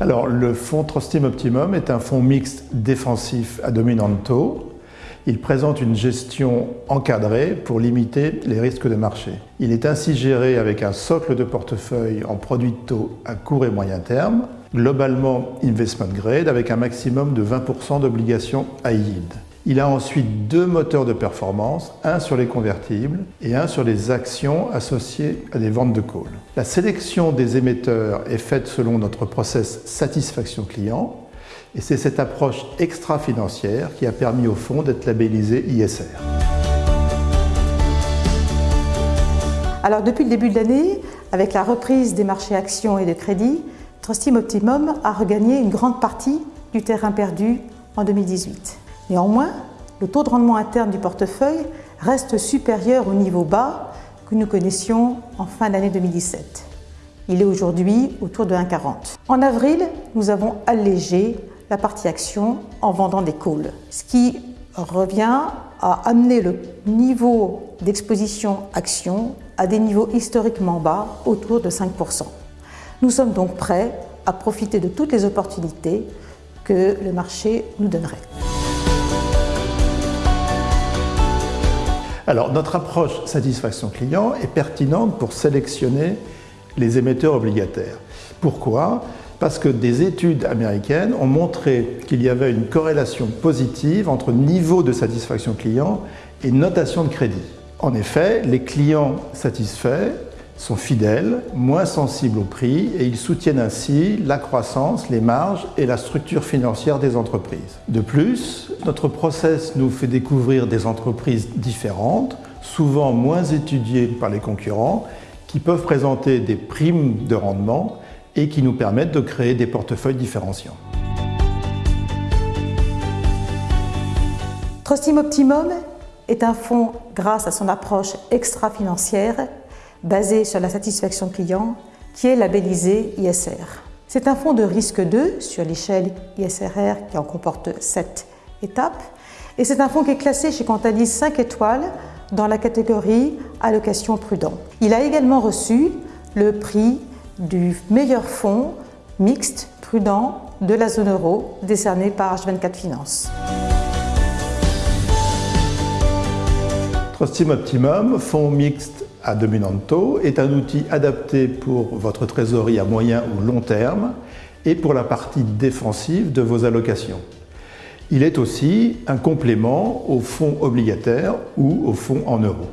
Alors, le fonds Trustim Optimum est un fonds mixte défensif à dominante taux. Il présente une gestion encadrée pour limiter les risques de marché. Il est ainsi géré avec un socle de portefeuille en produits de taux à court et moyen terme, globalement investment grade avec un maximum de 20% d'obligations high yield. Il a ensuite deux moteurs de performance, un sur les convertibles et un sur les actions associées à des ventes de call. La sélection des émetteurs est faite selon notre process satisfaction client et c'est cette approche extra-financière qui a permis au fonds d'être labellisé ISR. Alors depuis le début de l'année, avec la reprise des marchés actions et de crédit, Trustim Optimum a regagné une grande partie du terrain perdu en 2018. Néanmoins, le taux de rendement interne du portefeuille reste supérieur au niveau bas que nous connaissions en fin d'année 2017. Il est aujourd'hui autour de 1,40. En avril, nous avons allégé la partie action en vendant des calls, ce qui revient à amener le niveau d'exposition action à des niveaux historiquement bas, autour de 5%. Nous sommes donc prêts à profiter de toutes les opportunités que le marché nous donnerait. Alors, notre approche satisfaction client est pertinente pour sélectionner les émetteurs obligataires. Pourquoi? Parce que des études américaines ont montré qu'il y avait une corrélation positive entre niveau de satisfaction client et notation de crédit. En effet, les clients satisfaits sont fidèles, moins sensibles au prix et ils soutiennent ainsi la croissance, les marges et la structure financière des entreprises. De plus, notre process nous fait découvrir des entreprises différentes, souvent moins étudiées par les concurrents, qui peuvent présenter des primes de rendement et qui nous permettent de créer des portefeuilles différenciants. Trustim Optimum est un fonds grâce à son approche extra-financière basé sur la satisfaction client qui est labellisé ISR. C'est un fonds de risque 2 sur l'échelle ISRR qui en comporte 7 étapes et c'est un fonds qui est classé chez Cantalis 5 étoiles dans la catégorie allocation prudent. Il a également reçu le prix du meilleur fonds mixte prudent de la zone euro décerné par H24 Finance. Trustim Optimum, fonds mixte à dominante est un outil adapté pour votre trésorerie à moyen ou long terme et pour la partie défensive de vos allocations. Il est aussi un complément aux fonds obligataires ou aux fonds en euros.